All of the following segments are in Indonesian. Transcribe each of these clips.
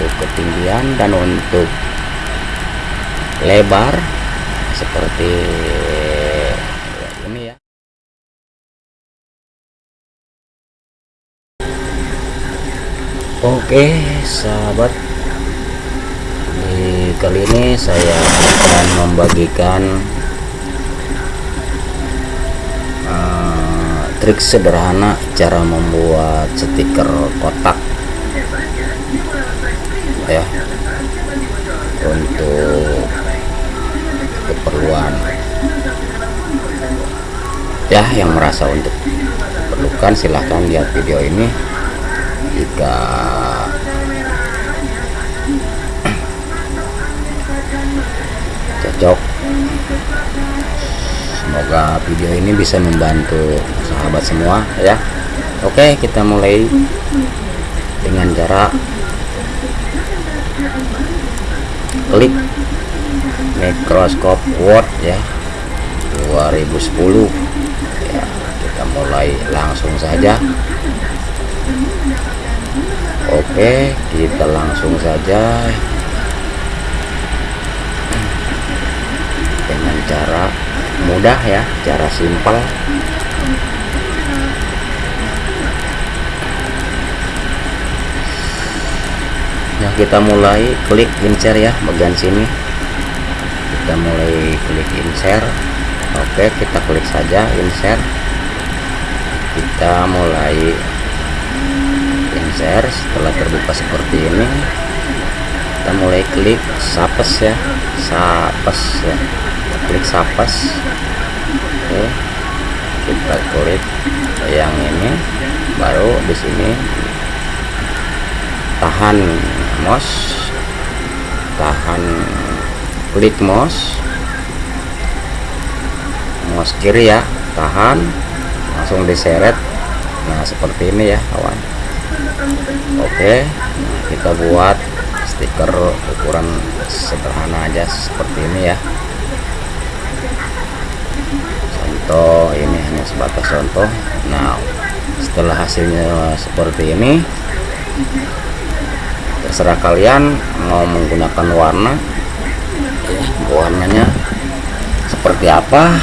untuk ketinggian dan untuk lebar seperti ini ya. Oke sahabat. Di kali ini saya akan membagikan uh, trik sederhana cara membuat stiker kotak ya. Untuk keperluan. Ya yang merasa untuk perlukan silahkan lihat video ini. Jika cocok. Semoga video ini bisa membantu sahabat semua ya. Oke kita mulai dengan cara klik. Mikroskop word ya. 2010 ya kita mulai langsung saja. Oke kita langsung saja. Dengan cara mudah ya. Cara simpel ya kita mulai klik insert ya bagian sini. Kita mulai klik insert. Oke kita klik saja insert. Kita mulai insert setelah terbuka seperti ini. Kita mulai klik sapes ya sapes ya. Klik sapes. Oke kita klik yang ini. Baru di sini tahan mouse tahan klik mouse mouse kiri ya tahan langsung diseret. Nah seperti ini ya kawan. Oke nah, kita buat stiker ukuran sederhana aja seperti ini ya. Contoh ini hanya sebatas contoh. Nah setelah hasilnya seperti ini terserah kalian mau menggunakan warna ya, warnanya seperti apa.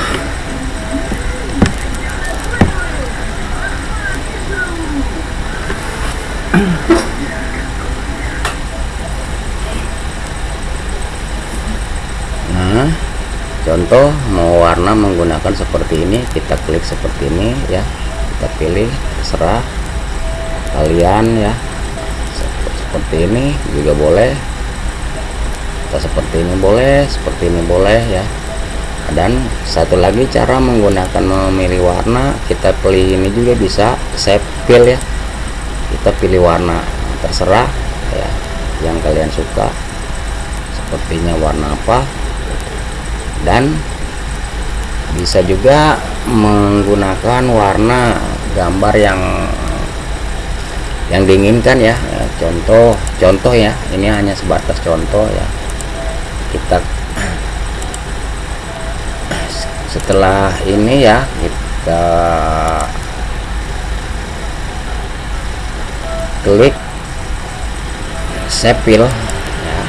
Nah contoh mau warna menggunakan seperti ini kita klik seperti ini ya. Kita pilih terserah kalian ya seperti ini juga boleh. Kita seperti ini boleh seperti ini boleh ya. Dan satu lagi cara menggunakan memilih warna kita pilih ini juga bisa saya pilih ya. Kita pilih warna terserah ya yang kalian suka. Sepertinya warna apa. Dan bisa juga menggunakan warna gambar yang yang diinginkan ya. ya contoh contoh ya. Ini hanya sebatas contoh ya. Kita setelah ini ya kita klik sepil ya.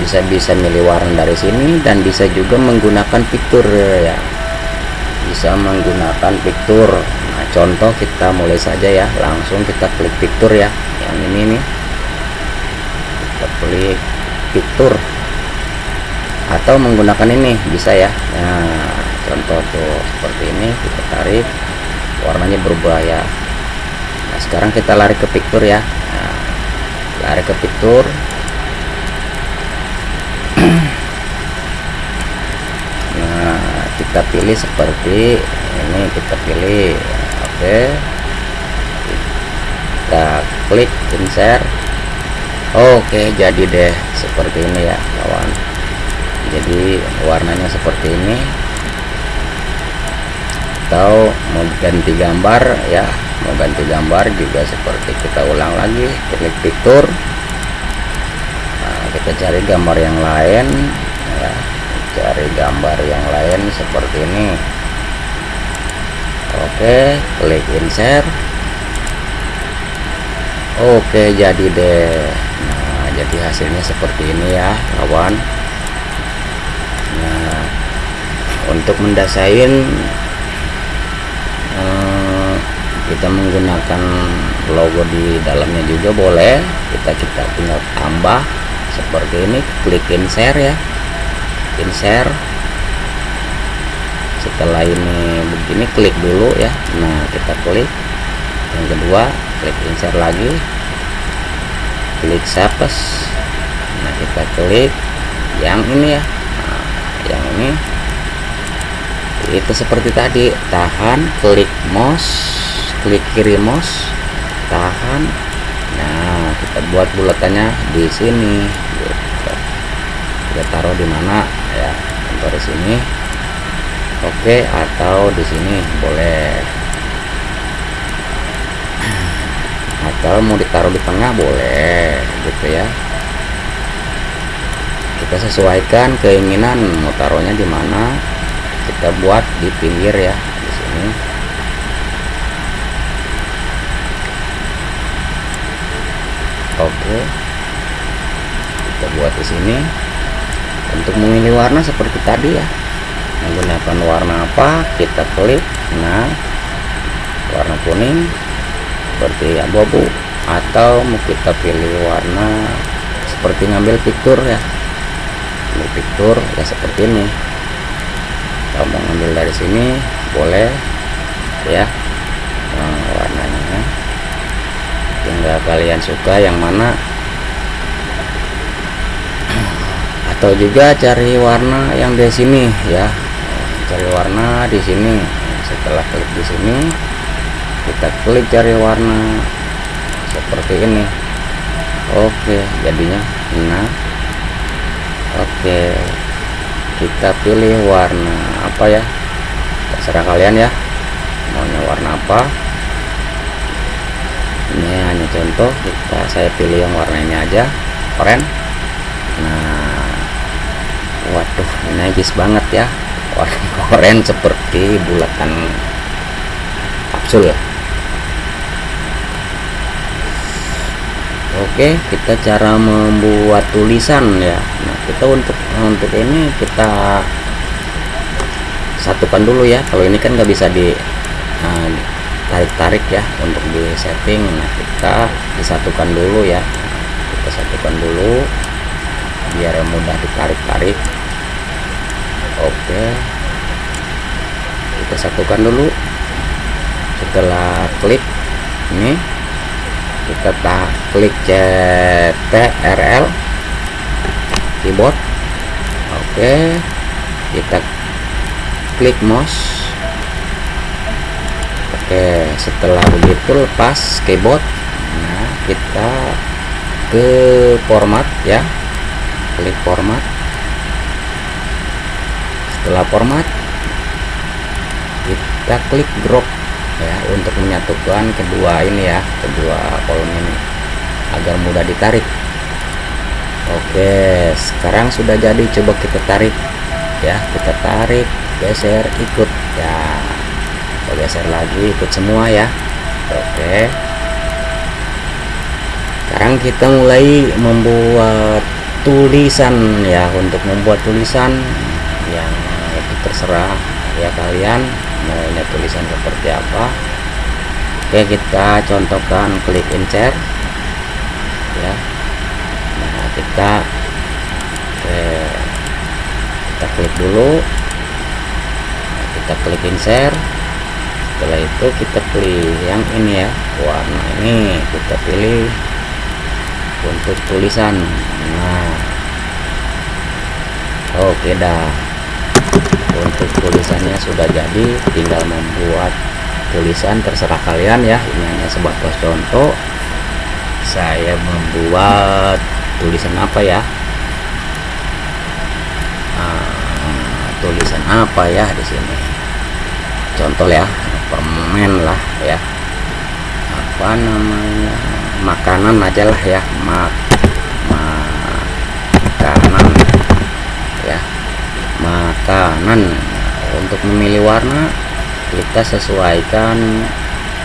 Bisa bisa milih warna dari sini dan bisa juga menggunakan fitur ya. Bisa menggunakan fitur nah contoh kita mulai saja ya. Langsung kita klik fitur ya. Yang ini nih. Kita klik fitur. Atau menggunakan ini bisa ya. Nah contoh tuh seperti ini kita tarik. Warnanya berubah ya. Nah sekarang kita lari ke fitur ya. Nah, lari ke fitur. Nah kita pilih seperti ini kita pilih oke klik insert oke jadi deh seperti ini ya kawan. Jadi warnanya seperti ini. Atau mau ganti gambar ya mau ganti gambar juga seperti kita ulang lagi klik fitur. Nah, kita cari gambar yang lain ya cari gambar yang lain seperti ini. Oke klik insert oke jadi deh. Nah hasilnya seperti ini ya kawan. Nah untuk mendasain eh, kita menggunakan logo di dalamnya juga boleh. Kita kita tinggal tambah seperti ini klik share ya. Share setelah ini begini klik dulu ya. Nah kita klik. Yang kedua klik share lagi. Klik sapes nah kita klik yang ini ya. Nah, yang ini. Itu seperti tadi tahan klik mouse klik kiri mouse tahan. Nah kita buat bulatannya di sini. Gitu. kita taruh di mana? Ya contoh di sini. Oke atau di sini. Boleh atau mau ditaruh di tengah boleh gitu ya. Kita sesuaikan keinginan mau taruhnya di mana. Kita buat di pinggir ya di sini. Oke. Kita buat di sini. Untuk memilih warna seperti tadi ya. Menggunakan warna apa kita klik. Nah warna kuning seperti abu-abu atau mau kita pilih warna seperti ngambil picture ya. Ngambil picture ya seperti ini. Kalau mau ngambil dari sini boleh ya. Nah, warnanya. Tinggal kalian suka yang mana. Atau juga cari warna yang di sini ya. Cari warna di sini. Setelah klik di sini kita klik cari warna seperti ini. Oke jadinya nah oke kita pilih warna apa ya? Terserah kalian ya maunya warna apa. Ini hanya contoh kita saya pilih yang warna ini aja keren nah waduh najis banget ya warna keren seperti bulatan kapsul Oke kita cara membuat tulisan ya. Nah kita untuk untuk ini kita satukan dulu ya. Kalau ini kan nggak bisa di nah, tarik-tarik ya untuk di setting. Nah kita disatukan dulu ya. Kita satukan dulu biar mudah ditarik-tarik. Oke. Kita satukan dulu. Setelah klik ini kita tak klik CTRL keyboard. Oke kita klik mouse. Oke setelah begitu lepas keyboard nah kita ke format ya. Klik format. Setelah format kita klik drop ya untuk menyatukan kedua ini ya kedua kolom ini agar mudah ditarik. Oke sekarang sudah jadi coba kita tarik ya kita tarik geser ikut ya kita geser lagi ikut semua ya. Oke. Sekarang kita mulai membuat tulisan ya untuk membuat tulisan yang itu terserah ya kalian maunya tulisan seperti apa. Oke kita contohkan klik insert. Ya. Nah kita oke, kita klik dulu. Nah, kita klik insert. Setelah itu kita pilih yang ini ya warna ini kita pilih untuk tulisan. Nah. Oke dah untuk tulisannya sudah jadi tinggal membuat tulisan terserah kalian ya. Ini hanya sebatas contoh. Saya membuat tulisan apa ya? Nah, tulisan apa ya di sini? Contoh ya permen lah ya. Apa namanya? Makanan aja lah ya mak makanan ya makanan untuk memilih warna kita sesuaikan.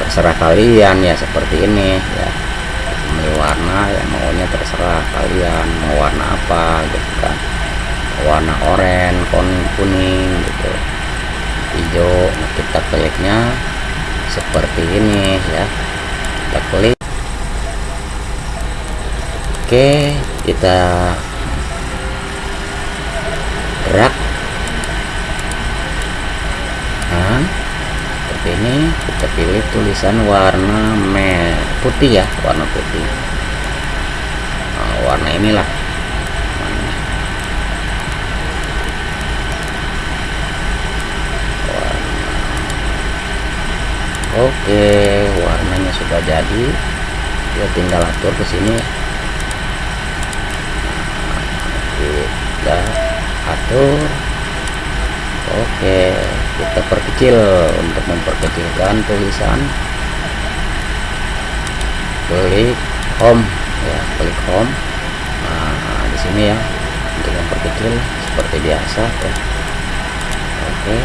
Terserah kalian ya seperti ini ya. Memilih warna yang maunya terserah kalian mau warna apa gitu kan. Warna oranye kuning gitu. Hijau nah kita kliknya seperti ini ya. Kita klik. Oke kita gerak nah ini kita pilih tulisan warna merah putih ya warna putih. Nah, warna inilah. Oke warnanya sudah jadi. Ya tinggal atur ke sini. Kita atur. Oke kita perkecil untuk memperkecilkan tulisan. Klik home ya klik home. Nah di sini ya untuk memperkecil seperti biasa ya oke.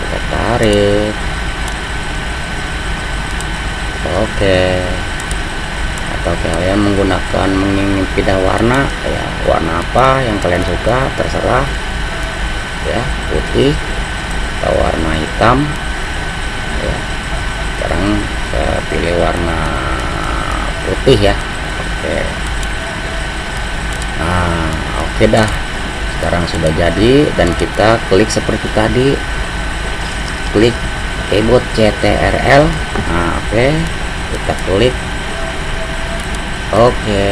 Kita tarik. Oke. Atau kalian menggunakan menginginkan pindah warna ya warna apa yang kalian suka terserah. Ya putih atau warna hitam. Ya. Sekarang saya pilih warna putih ya. Oke. Nah oke dah. Sekarang sudah jadi dan kita klik seperti tadi. Klik keyboard CTRL nah oke. Kita klik. Oke.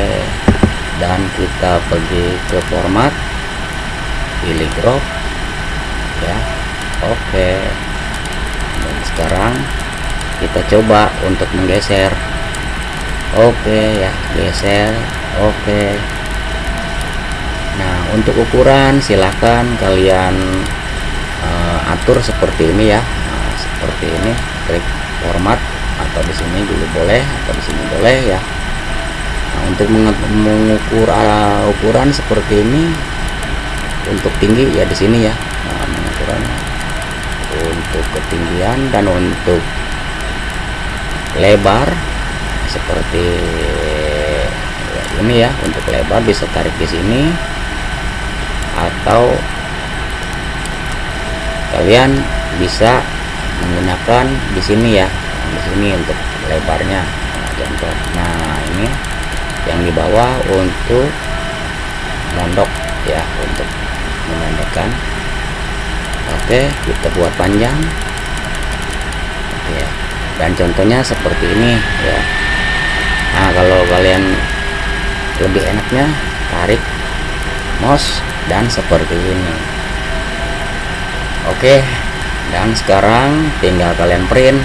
Dan kita pergi ke format. Pilih crop ya oke. Dan sekarang kita coba untuk menggeser. Oke ya geser. Oke. Nah untuk ukuran silahkan kalian uh, atur seperti ini ya. Seperti ini klik format atau di sini dulu boleh atau di sini boleh ya. Nah, untuk mengukur uh, ukuran seperti ini untuk tinggi ya di sini ya. Nah, pengukurannya untuk ketinggian dan untuk lebar seperti ini ya untuk lebar bisa tarik di sini. Atau kalian bisa menggunakan di sini ya di sini untuk lebarnya. Nah, contoh nah ini yang di bawah untuk mondok ya untuk memendekkan oke kita buat panjang. Ya dan contohnya seperti ini ya. Nah kalau kalian lebih enaknya tarik mouse dan seperti ini. Oke dan sekarang tinggal kalian print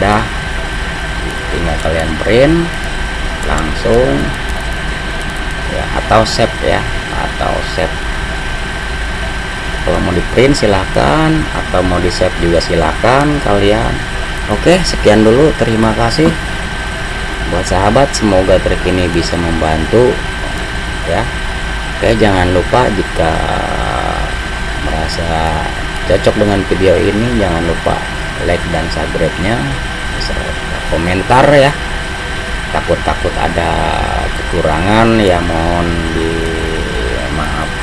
dah tinggal kalian print langsung ya atau save ya atau save kalau mau di print silahkan atau mau di save juga silahkan kalian. Oke sekian dulu. Terima kasih. Buat sahabat semoga trik ini bisa membantu ya. Oke jangan lupa jika merasa cocok dengan video ini jangan lupa like dan subscribe nya komentar ya. Takut-takut ada kekurangan ya mohon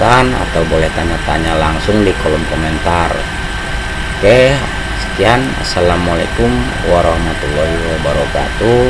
dimaafkan atau boleh tanya-tanya langsung di kolom komentar. Oke sekian. Assalamualaikum warahmatullahi wabarakatuh